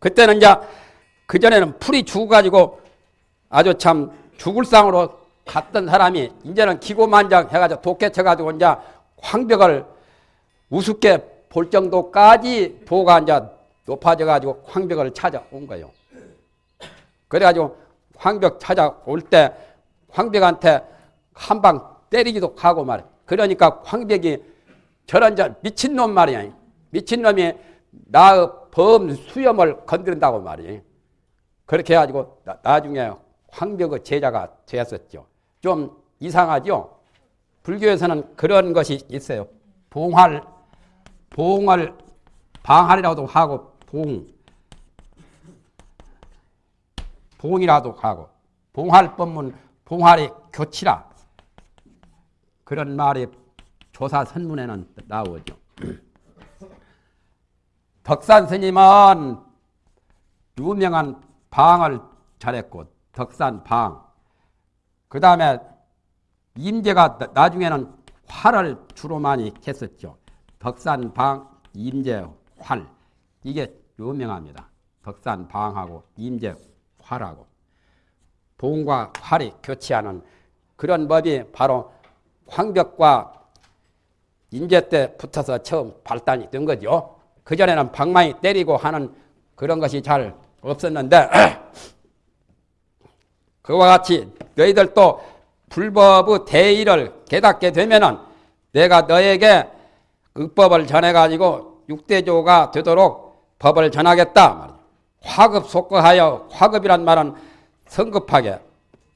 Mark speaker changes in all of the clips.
Speaker 1: 그때는 이제 그전에는 풀이 죽어가지고 아주 참 죽을 상으로 갔던 사람이 이제는 기고만장 해가지고 독해쳐가지고 이제 황벽을 우습게 볼 정도까지 도가 이제 높아져가지고 황벽을 찾아온 거예요. 그래가지고 황벽 찾아올 때 황벽한테 한 방 때리기도 하고 말이야. 그러니까 황벽이 저런 저 미친놈 말이야. 미친놈이 나의 범 수염을 건드린다고 말이야. 그렇게 해가지고 나, 중에 황벽의 제자가 되었었죠. 좀 이상하죠? 불교에서는 그런 것이 있어요. 봉할, 봉을 방할이라고도 하고 봉, 봉이라도 하고 봉할 법문 봉할이 교치라 그런 말이 조사 선문에는 나오죠. 덕산 스님은 유명한 방을 잘했고 덕산 방. 그 다음에 임재가 나중에는 활을 주로 많이 했었죠. 덕산 방, 임재, 활. 이게 유명합니다. 덕산 방하고 임재, 활하고. 봉과 활이 교치하는 그런 법이 바로 황벽과 인재 때 붙어서 처음 발단이 된 거죠. 그전에는 방망이 때리고 하는 그런 것이 잘 없었는데 그와 같이 너희들도 불법의 대의를 깨닫게 되면은 내가 너에게 흑법을 전해가지고 육대조가 되도록 법을 전하겠다. 화급 속거하여 화급이란 말은 성급하게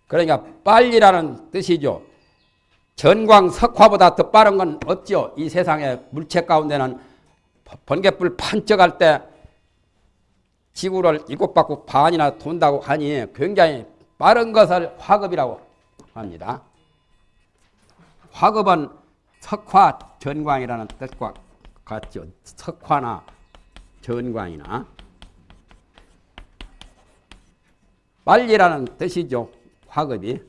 Speaker 1: 그러니까 빨리라는 뜻이죠. 전광 석화보다 더 빠른 건 없죠. 이 세상의 물체 가운데는 번개불 판적할 때 지구를 일곱 바퀴 반이나 돈다고 하니 굉장히 빠른 것을 화급이라고 합니다. 화급은 석화 전광이라는 뜻과 같죠. 석화나 전광이나 빨리라는 뜻이죠. 화급이.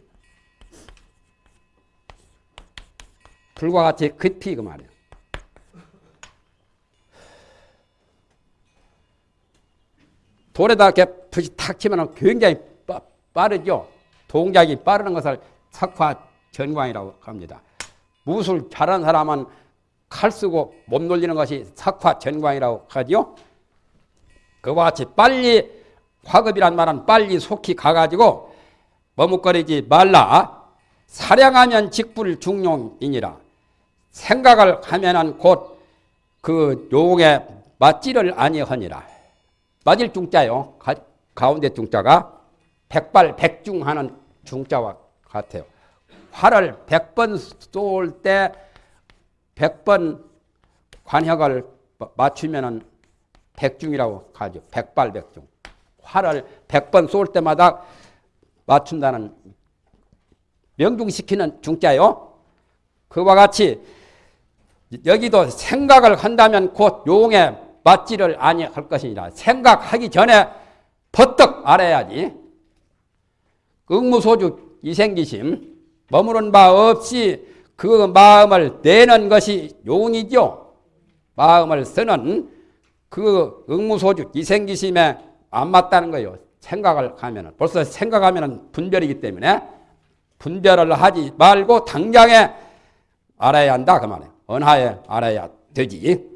Speaker 1: 불과 같이 급히 그 말이에요. 돌에다 이렇게 붓이 탁 치면 굉장히 빠, 빠르죠. 동작이 빠르는 것을 석화 전광이라고 합니다. 무술 잘하는 사람은 칼 쓰고 못 놀리는 것이 석화 전광이라고 하죠. 그와 같이 빨리 화급이란 말은 빨리 속히 가가지고 머뭇거리지 말라. 사량하면 직불 중용이니라. 생각을 하면은 곧 그 용에 맞지를 아니하니라. 맞을 중자요. 가, 가운데 중자가 백발 백중하는 중자와 같아요. 활을 백번 쏠 때 백번 관역을 맞추면은 백중이라고 하죠. 백발 백중. 활을 백번 쏠 때마다 맞춘다는 명중시키는 중자요. 그와 같이 여기도 생각을 한다면 곧 용에 맞지를 아니할 것이니라. 생각하기 전에 버떡 알아야지. 응무소주 이생기심 머무른 바 없이 그 마음을 내는 것이 용이죠. 마음을 쓰는 그 응무소주 이생기심에 안 맞다는 거예요. 생각을 하면 벌써 생각하면 분별이기 때문에 분별을 하지 말고 당장에 알아야 한다 그 말이에요. 언하에 알아야 되지.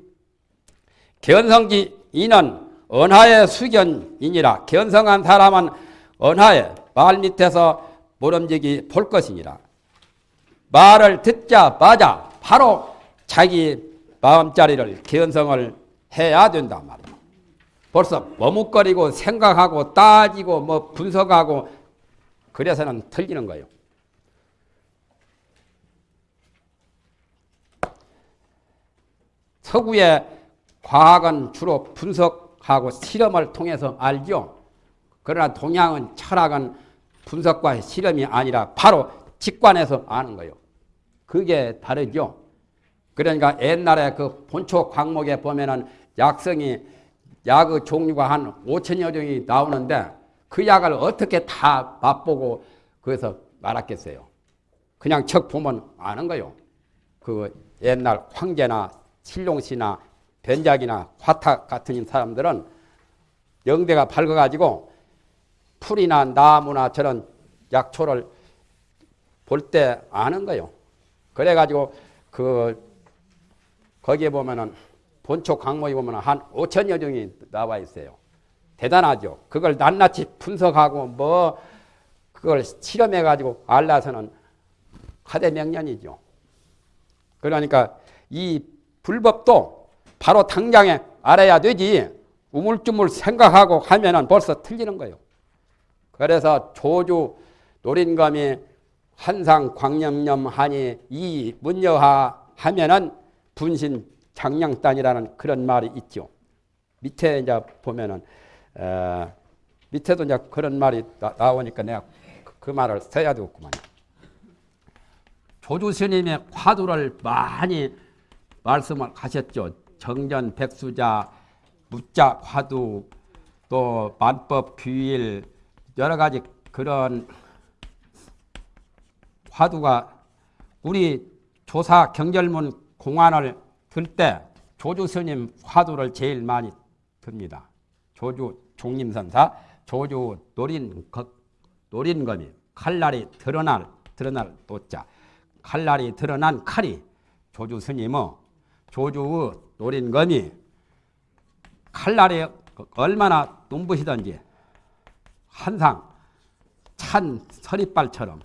Speaker 1: 견성지 이는 언하의 수견이니라. 견성한 사람은 언하에 말 밑에서 모름지기 볼 것이니라. 말을 듣자마자 바로 자기 마음자리를 견성을 해야 된다 말이야. 벌써 머뭇거리고 생각하고 따지고 뭐 분석하고 그래서는 틀리는 거예요. 서구의 과학은 주로 분석하고 실험을 통해서 알죠. 그러나 동양은 철학은 분석과 실험이 아니라 바로 직관해서 아는 거예요. 그게 다르죠. 그러니까 옛날에 그 본초 광목에 보면은 약성이 약의 종류가 한 5천여 종이 나오는데 그 약을 어떻게 다 맛보고 그래서 말았겠어요. 그냥 척 보면 아는 거요. 그 옛날 황제나 신룡씨나 변작이나 화탁 같은 사람들은 영대가 밝아가지고 풀이나 나무나 저런 약초를 볼 때 아는 거요. 그래가지고 그 거기에 보면은 본초 강목에 보면은 한 5천여 종이 나와 있어요. 대단하죠. 그걸 낱낱이 분석하고 뭐 그걸 실험해가지고 알라서는 하대명년이죠. 그러니까 이 불법도 바로 당장에 알아야 되지 우물쭈물 생각하고 하면은 벌써 틀리는 거예요. 그래서 조주 노린검이 한상 광념념 하니 이 문여하 하면은 분신 장량단이라는 그런 말이 있죠. 밑에 이제 보면은 어, 밑에도 이제 그런 말이 나, 오니까 내가 그, 그, 말을 써야 되겠구만. 조주 스님의 화두를 많이 말씀을 하셨죠. 정전 백수자, 무자 화두, 또 만법 규일 여러 가지 그런 화두가 우리 조사 경절문 공안을 들 때 조주 스님 화두를 제일 많이 듭니다. 조주 종림선사, 조주 노린 노린검이 칼날이 드러날 드러날 도자 칼날이 드러난 칼이 조주 스님의 조주의 노린검이 칼날이 얼마나 눈부시던지 한상 찬 서리발처럼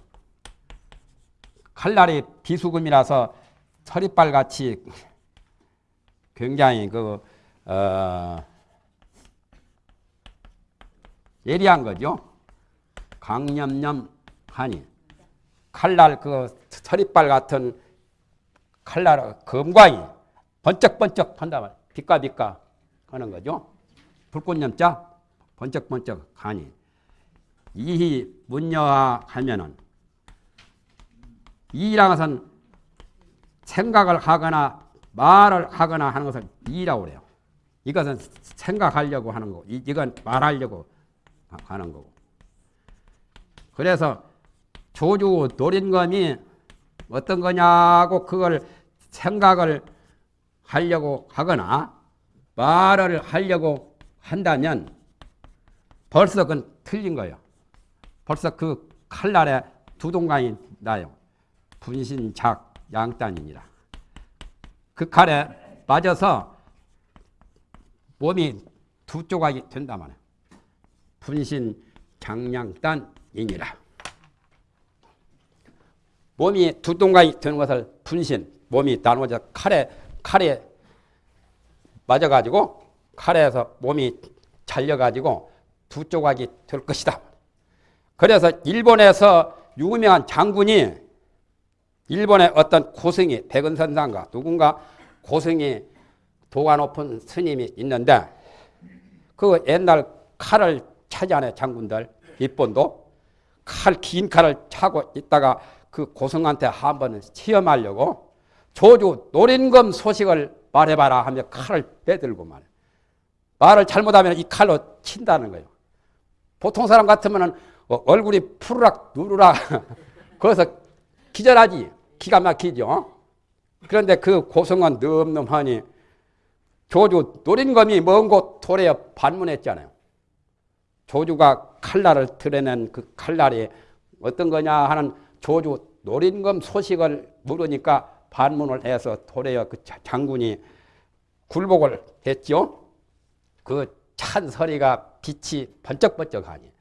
Speaker 1: 칼날이 비수금이라서 서리발 같이 굉장히 그 어, 예리한 거죠. 강념념하니 칼날 그 서리발 같은 칼날 검광이 번쩍번쩍 한다 말. 빛과 하는 거죠. 불꽃념자 번쩍번쩍 하니 이히 문여하 하면은 이라는 것은 생각을 하거나 말을 하거나 하는 것을 이라고 그래요. 이것은 생각하려고 하는 거고 이건 말하려고 하는 거고. 그래서 조주 노린검이 어떤 거냐고 그걸 생각을 하려고 하거나 말을 하려고 한다면 벌써 그건 틀린 거예요. 벌써 그 칼날에 두 동강이 나요. 분신작 양단이니라. 그 칼에 맞아서 몸이 두 조각이 된다 말이야. 분신 장량단이니라. 몸이 두 동강이 되는 것을 분신, 몸이 나누어져 칼에, 칼에 맞아가지고 칼에서 몸이 잘려가지고 두 조각이 될 것이다. 그래서 일본에서 유명한 장군이 일본의 어떤 고승이 백은선상가 누군가 고승이 도가 높은 스님이 있는데 그 옛날 칼을 차지하는 장군들 일본도 칼 긴 칼을 차고 있다가 그 고승한테 한번 시험하려고 조주 노린검 소식을 말해봐라 하며 칼을 빼들고 말해 말을 잘못하면 이 칼로 친다는 거예요. 보통 사람 같으면 어, 얼굴이 푸르락 누르락 거기서 기절하지. 기가 막히죠. 그런데 그 고성은 늠름하니 조주 노린검이 먼곳 도래에 반문했잖아요. 조주가 칼날을 드러낸 그 칼날이 어떤 거냐 하는 조주 노린검 소식을 물으니까 반문을 해서 도래여 그 장군이 굴복을 했죠. 그찬 소리가 빛이 번쩍번쩍하니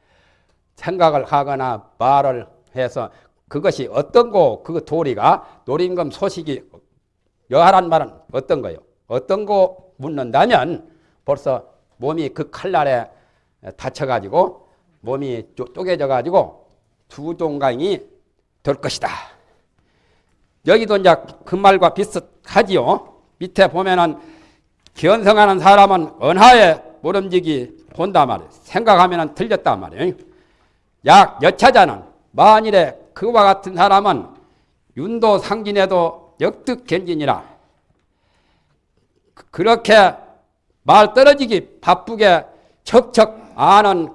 Speaker 1: 생각을 하거나 말을 해서 그것이 어떤 거, 그 도리가 노린검 소식이 여하란 말은 어떤 거요? 어떤 거 묻는다면 벌써 몸이 그 칼날에 다쳐가지고 몸이 쪼개져가지고 두 동강이 될 것이다. 여기도 이제 그 말과 비슷하지요. 밑에 보면은 견성하는 사람은 언하에 모름지기 본다 말이에요. 생각하면 틀렸단 말이에요. 약 여차자는 만일에 그와 같은 사람은 윤도 상진에도 역득견진이라 그렇게 말 떨어지기 바쁘게 척척 아는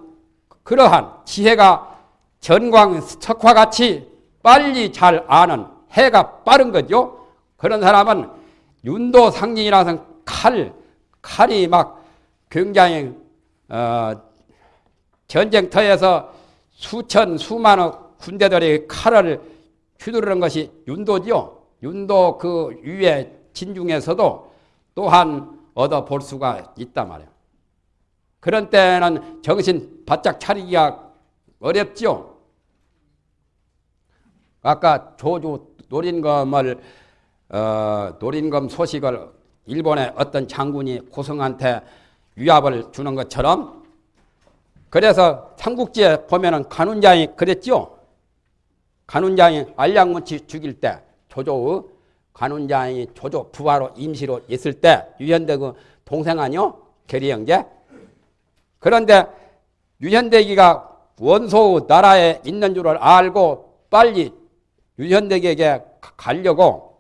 Speaker 1: 그러한 지혜가 전광 석화 같이 빨리 잘 아는 해가 빠른 거죠. 그런 사람은 윤도 상진이라서 칼, 칼이 막 굉장히 어, 전쟁터에서 수천 수만의 군대들이 칼을 휘두르는 것이 윤도지요. 윤도 그 위에 진중에서도 또한 얻어 볼 수가 있단 말이에요. 그런 때는 정신 바짝 차리기가 어렵죠. 아까 조주 노린검을 어, 노린검 소식을 일본의 어떤 장군이 고성한테 위압을 주는 것처럼 그래서 삼국지에 보면은 간운장이 그랬죠. 간운장이 알량문치 죽일 때 조조의 간운장이 조조 부하로 임시로 있을 때 유현대 그 동생 아니요? 계리 형제. 그런데 유현대기가 원소 나라에 있는 줄을 알고 빨리 유현대기에게 가려고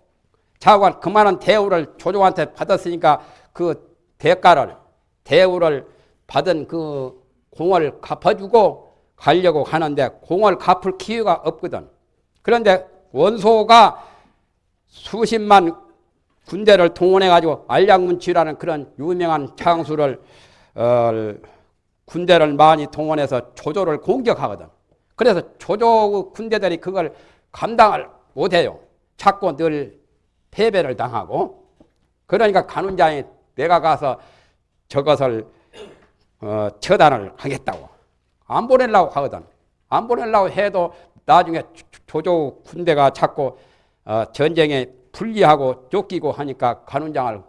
Speaker 1: 자관 그만한 대우를 조조한테 받았으니까 그 대가를 대우를 받은 그 공을 갚아주고 가려고 하는데 공을 갚을 기회가 없거든. 그런데 원소가 수십만 군대를 동원해 가지고 알량문치라는 그런 유명한 장수를 어, 군대를 많이 동원해서 조조를 공격하거든. 그래서 조조 군대들이 그걸 감당을 못해요. 자꾸 늘 패배를 당하고 그러니까 간운장이 내가 가서 저것을 어, 처단을 하겠다고 안 보내려고 하거든. 안 보내려고 해도 나중에 조조 군대가 자꾸 어, 전쟁에 불리하고 쫓기고 하니까 간운장을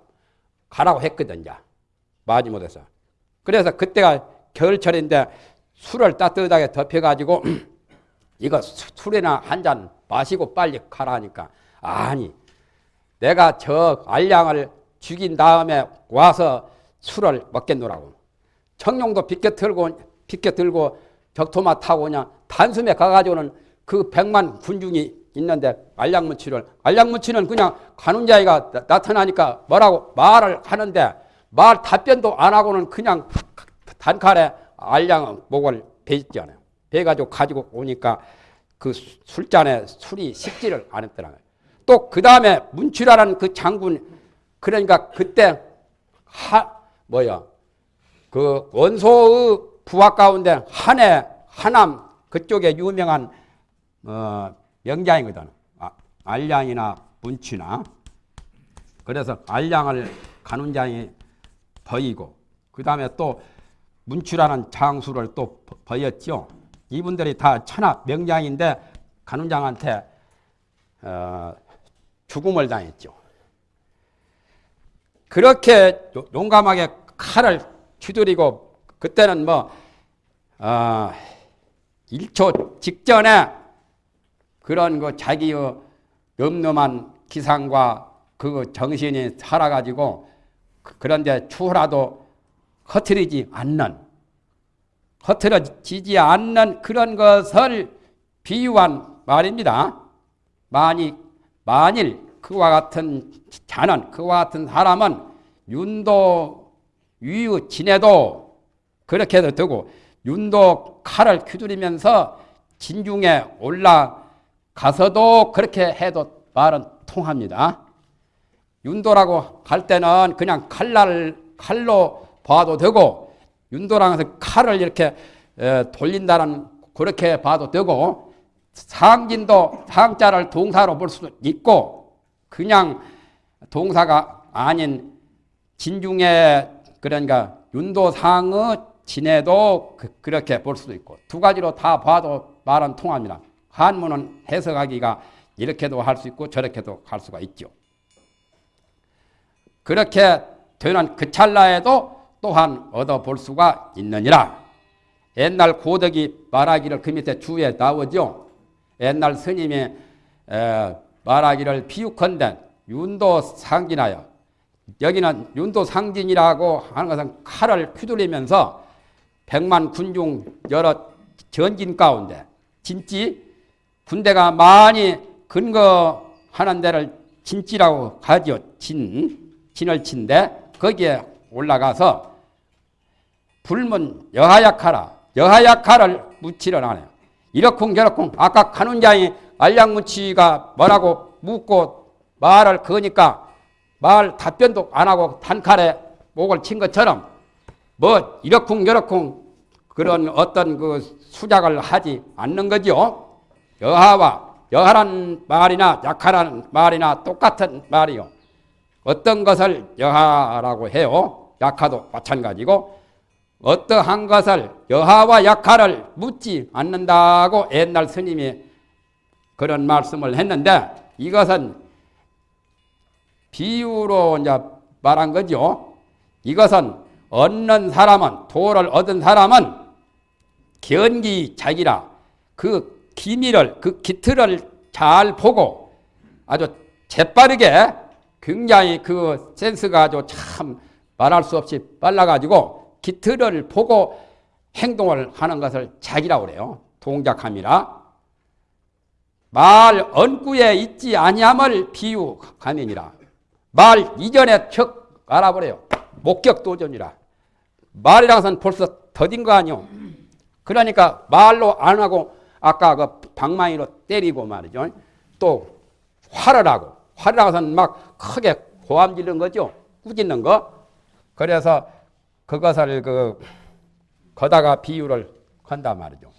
Speaker 1: 가라고 했거든. 요 마지 못해서. 그래서 그때가 겨울철인데 술을 따뜻하게 덮여가지고 이거 술이나 한 잔 마시고 빨리 가라니까 아니 내가 저 알량을 죽인 다음에 와서 술을 먹겠노라고 청룡도 비껴 들고 비껴 들고 적토마 타고 그냥 단숨에 가가지고는 그 백만 군중이 있는데 알량무치를 알량무치는 그냥 가는 자이가 나 타나니까 뭐라고 말을 하는데 말 답변도 안 하고는 그냥 단칼에 알량 목을 베있잖아요. 베가지고 가지고 오니까 그 술잔에 술이 식지를 않았더라고요. 또그 다음에 문치라는 그 장군 그러니까 그때 하 뭐야 그 원소의 부하 가운데 한해 하남 그쪽에 유명한 어, 명장이거든. 아, 알량이나 문치나 그래서 알량을 간운장이 버이고 그 다음에 또 문추라는 장수를 또 버렸죠. 이분들이 다 천하 명장인데 간운장한테 어, 죽음을 당했죠. 그렇게 용감하게 칼을 휘두리고 그때는 뭐 어, 1초 직전에 그런 그 자기의 넘넘한 기상과 그 정신이 살아가지고 그, 그런데 추후라도 허트리지 않는 허트러지지 않는 그런 것을 비유한 말입니다. 만일 만일 그와 같은 자는 그와 같은 사람은 윤도 위의 진해도 그렇게 해도 되고 윤도 칼을 휘두르면서 진중에 올라가서도 그렇게 해도 말은 통합니다. 윤도라고 할 때는 그냥 칼날 칼로 봐도 되고 윤도랑에서 칼을 이렇게 돌린다는 그렇게 봐도 되고 상진도 상자를 동사로 볼 수도 있고 그냥 동사가 아닌 진중에 그러니까 윤도상의 진해도 그, 렇게 볼 수도 있고 두 가지로 다 봐도 말은 통합니다. 한문은 해석하기가 이렇게도 할 수 있고 저렇게도 할 수가 있죠. 그렇게 되는 그 찰나에도 또한 얻어볼 수가 있느니라. 옛날 고덕이 말하기를 그 밑에 주에 나오죠. 옛날 스님이 말하기를 비유컨대 윤도 상진하여 여기는 윤도 상진이라고 하는 것은 칼을 휘둘리면서 백만 군중 여러 전진 가운데 진지 군대가 많이 근거하는 데를 진지라고 하죠. 진, 진을 친데 거기에 올라가서 불문 여하약하라. 여하약하를 묻지를 않아요. 이렇쿵 저렇쿵 아까 간운장이 알량무치가 뭐라고 묻고 말을 거니까 말 답변도 안 하고 단칼에 목을 친 것처럼 뭐 이렇쿵 저렇쿵 그런 어떤 그 수작을 하지 않는 거죠. 여하와 여하란 말이나 약하라는 말이나 똑같은 말이요. 어떤 것을 여하라고 해요. 약하도 마찬가지고 어떠한 것을 여하와 약하를 묻지 않는다고 옛날 스님이 그런 말씀을 했는데 이것은 비유로 이제 말한 거죠. 이것은 얻는 사람은 도를 얻은 사람은 견기자기라 그 기미를 그 기틀을 잘 보고 아주 재빠르게 굉장히 그 센스가 아주 참 말할 수 없이 빨라가지고 기틀을 보고 행동을 하는 것을 자기라고 그래요. 동작함이라. 말 언구에 있지 아니함을 비유하느니라. 말 이전에 척 알아버려요. 목격도전이라. 말이라는 것은 벌써 더딘 거 아니오. 그러니까 말로 안 하고 아까 그 방망이로 때리고 말이죠. 또 화를 하고 화를 하고선 막 크게 고함 지르는 거죠. 꾸짖는 거. 그래서 그것을 그 거다가 비유를 한단 말이죠.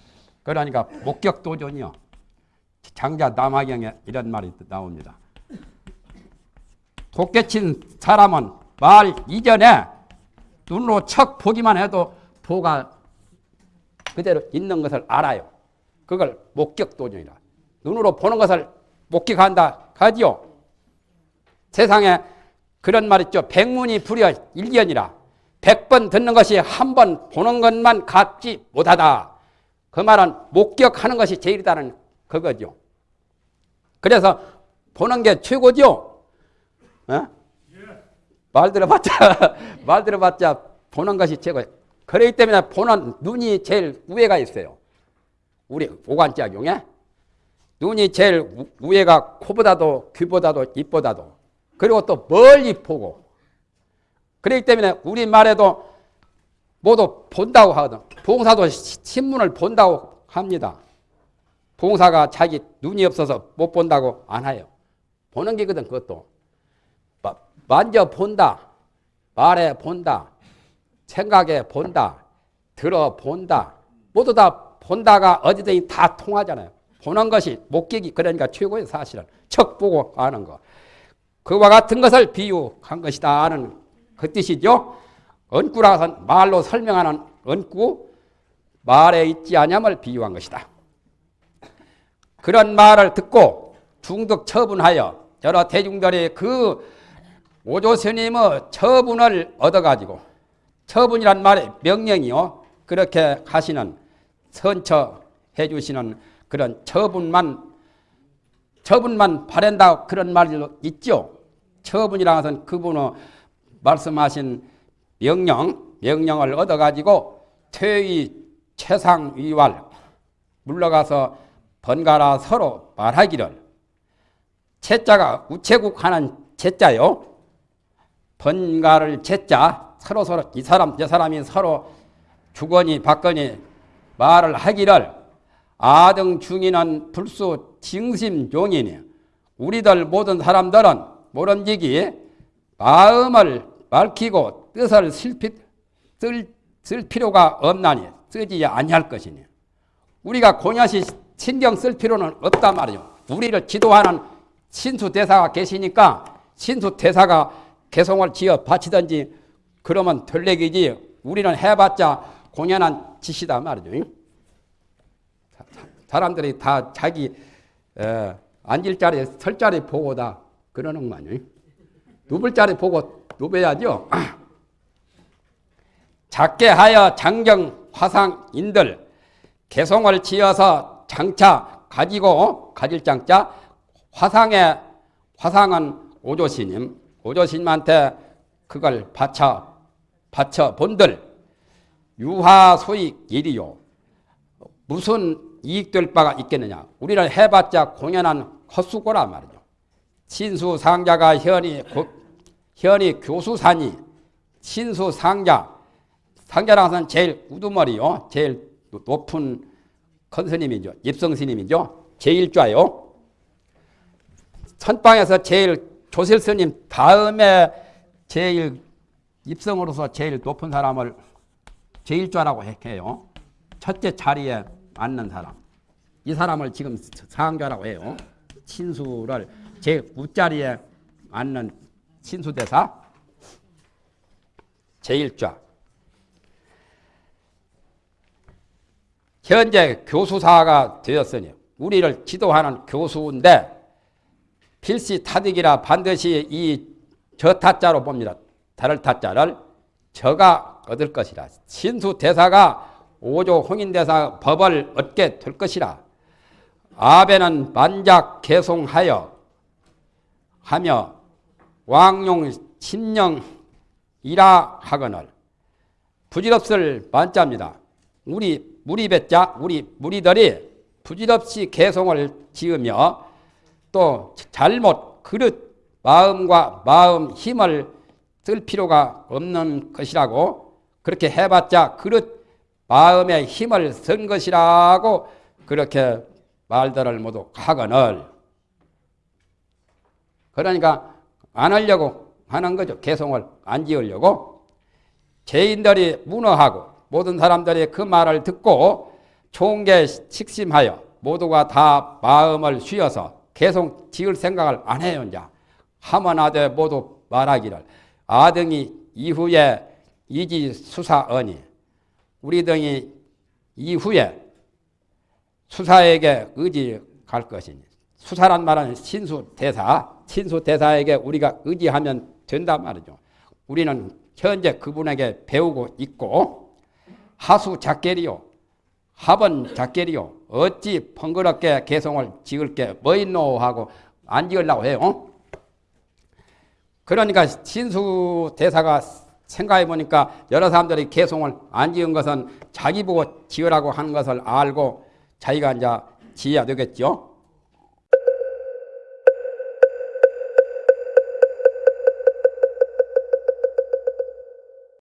Speaker 1: 그러니까 목격도전이요. 장자 남화경에 이런 말이 나옵니다. 독개친 사람은 말 이전에 눈으로 척 보기만 해도 보가 그대로 있는 것을 알아요. 그걸 목격도전이라. 눈으로 보는 것을 목격한다 하지요. 세상에 그런 말 있죠. 백문이 불여 일견이라. 백번 듣는 것이 한 번 보는 것만 갖지 못하다. 그 말은 목격하는 것이 제일이다는 그거죠. 그래서 보는 게 최고죠. 어? 말 들어봤자 말 들어봤자 보는 것이 최고. 그렇기 때문에 보는 눈이 제일 우애가 있어요. 우리 오관작용에 눈이 제일 우애가 코보다도 귀보다도 입보다도 그리고 또 멀리 보고 그렇기 때문에 우리 말에도 모두 본다고 하거든. 봉사도 신문을 본다고 합니다. 봉사가 자기 눈이 없어서 못 본다고 안 해요. 보는 게거든 그것도. 만져 본다. 말해 본다. 생각해 본다. 들어 본다. 모두 다 본다가 어디든지 다 통하잖아요. 보는 것이 목격이 그러니까 최고의 사실은 척 보고 아는 거. 그와 같은 것을 비유한 것이다 하는 그 뜻이죠. 언구라서 말로 설명하는 언구, 말에 있지 않음을 비유한 것이다. 그런 말을 듣고 중득 처분하여 여러 대중들이 그 오조 스님의 처분을 얻어가지고 처분이란 말의 명령이요. 그렇게 하시는 선처해 주시는 그런 처분만 처분만 바란다 그런 말도 있죠. 처분이라는 그분의 말씀하신 명령, 명령을 얻어가지고 퇴위 최상위왈 물러가서 번갈아 서로 말하기를 채자가 우체국 하는 채자요. 번갈을 채자 서로 서로 이 사람 저 사람이 서로 주거니 받거니 말을 하기를 아등 중인은 불수 징심용이니 우리들 모든 사람들은 모름지기 마음을 밝히고 뜻을 슬피, 쓸, 쓸 필요가 없나니 쓰지 아니할 것이니 우리가 고녀시 신경 쓸 필요는 없단 말이죠. 우리를 지도하는 신수 대사가 계시니까 신수 대사가 개성을 지어 바치든지 그러면 될 얘기지 우리는 해봤자 공연한 짓이다 말이죠. 사람들이 다 자기 에, 앉을 자리, 설 자리 보고 다 그러는 거 아니에요? 누불 자리 보고 누벼야죠. 작게 하여 장정 화상인들 개성을 지어서 장차 가지고 가질 장자? 화상의 화상은 오조스님 오조스님한테 그걸 바쳐 바쳐 본들. 유화 소익 일이요. 무슨 이익될 바가 있겠느냐? 우리는 해봤자 공연한 헛수고라 말이죠. 신수상자가 현이 현이 교수사니 신수 상자 상자라는 것은 제일 우두머리요 제일 높은 큰 스님이죠. 입성 스님이죠. 제1좌요. 선방에서 제일 조실 스님 다음에 제일 입성으로서 제일 높은 사람을 제일좌라고 해요. 첫째 자리에 앉는 사람. 이 사람을 지금 상좌라고 해요. 친수를 제 우자리에 앉는 친수대사 제일좌. 현재 교수사가 되었으니 우리를 지도하는 교수인데 필시 타득이라 반드시 이 저타자로 봅니다. 다를 타자를 저가 얻을 것이라. 신수 대사가 오조 홍인 대사 법을 얻게 될 것이라. 아베는 만작 개송하여 하며 왕용 신령이라 하거늘 부질없을 만자입니다. 우리 무리배자 우리 무리들이 부질없이 개송을 지으며 또 잘못 그릇 마음과 마음 힘을 쓸 필요가 없는 것이라고 그렇게 해봤자 그릇 마음의 힘을 쓴 것이라고 그렇게 말들을 모두 하거늘 그러니까 안 하려고 하는 거죠. 개송을 안 지으려고 죄인들이 문어하고 모든 사람들이 그 말을 듣고 게 식심하여 모두가 다 마음을 쉬어서 계속 지을 생각을 안 해요. 이제 하면 하되 모두 말하기를 아등이 이후에 이지 수사언이 우리 등이 이후에 수사에게 의지할 것이니 수사란 말은 신수 대사 신수 대사에게 우리가 의지하면 된단 말이죠. 우리는 현재 그분에게 배우고 있고 하수 작계리요 합은 작계리요 어찌 번거롭게 개성을 지을 게 뭐 있노 하고 안 지으려고 해요. 그러니까 신수 대사가 생각해 보니까 여러 사람들이 개성을 안 지은 것은 자기 보고 지으라고 하는 것을 알고 자기가 이제 지어야 되겠죠.